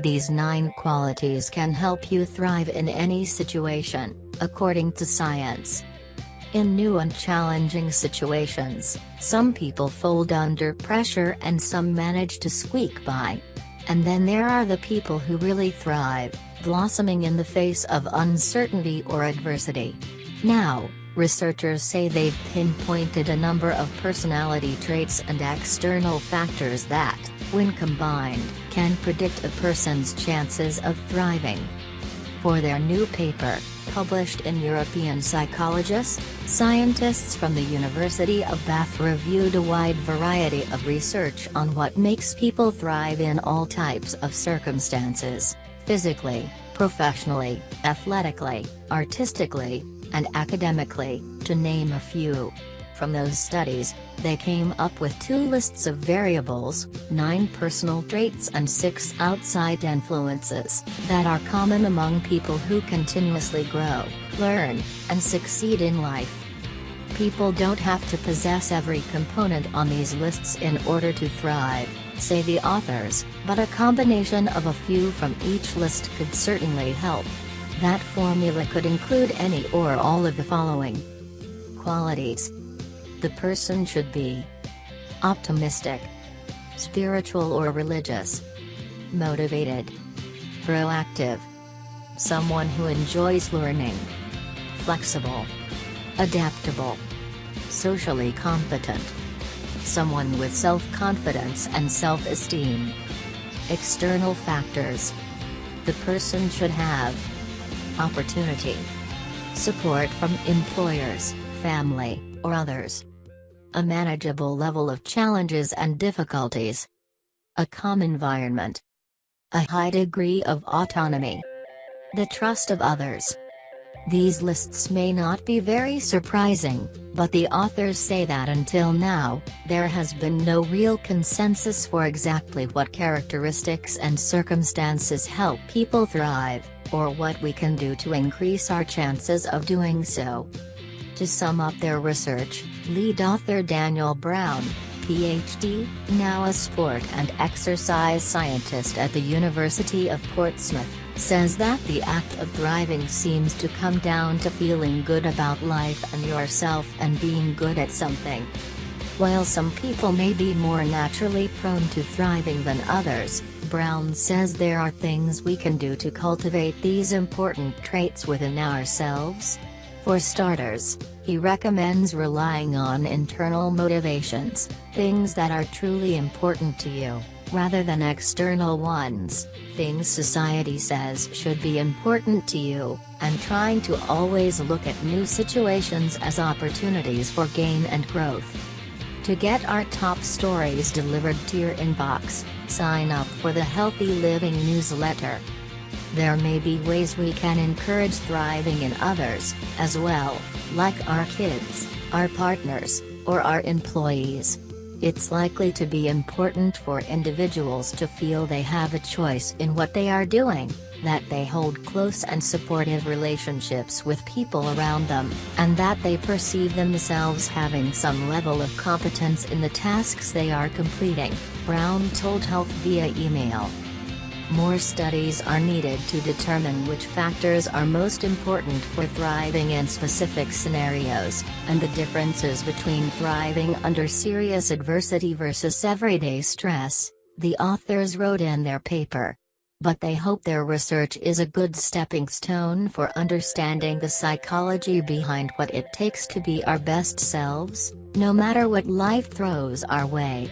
These nine qualities can help you thrive in any situation, according to science. In new and challenging situations, some people fold under pressure and some manage to squeak by. And then there are the people who really thrive, blossoming in the face of uncertainty or adversity. Now, researchers say they've pinpointed a number of personality traits and external factors that, when combined, can predict a person's chances of thriving. For their new paper, published in European Psychologist, scientists from the University of Bath reviewed a wide variety of research on what makes people thrive in all types of circumstances, physically, professionally, athletically, artistically, and academically, to name a few. From those studies, they came up with two lists of variables, 9 personal traits and 6 outside influences, that are common among people who continuously grow, learn, and succeed in life. People don't have to possess every component on these lists in order to thrive, say the authors, but a combination of a few from each list could certainly help. That formula could include any or all of the following qualities the person should be. Optimistic, spiritual or religious, motivated, proactive, someone who enjoys learning, flexible, adaptable, socially competent, someone with self-confidence and self-esteem. External factors. The person should have. Opportunity, support from employers, family, or others a manageable level of challenges and difficulties, a calm environment, a high degree of autonomy, the trust of others. These lists may not be very surprising, but the authors say that until now, there has been no real consensus for exactly what characteristics and circumstances help people thrive, or what we can do to increase our chances of doing so. To sum up their research, lead author Daniel Brown, PhD, now a sport and exercise scientist at the University of Portsmouth, says that the act of thriving seems to come down to feeling good about life and yourself and being good at something. While some people may be more naturally prone to thriving than others, Brown says there are things we can do to cultivate these important traits within ourselves, for starters, he recommends relying on internal motivations, things that are truly important to you, rather than external ones, things society says should be important to you, and trying to always look at new situations as opportunities for gain and growth. To get our top stories delivered to your inbox, sign up for the Healthy Living newsletter. There may be ways we can encourage thriving in others, as well, like our kids, our partners, or our employees. It's likely to be important for individuals to feel they have a choice in what they are doing, that they hold close and supportive relationships with people around them, and that they perceive themselves having some level of competence in the tasks they are completing, Brown told Health via email. More studies are needed to determine which factors are most important for thriving in specific scenarios, and the differences between thriving under serious adversity versus everyday stress, the authors wrote in their paper. But they hope their research is a good stepping stone for understanding the psychology behind what it takes to be our best selves, no matter what life throws our way.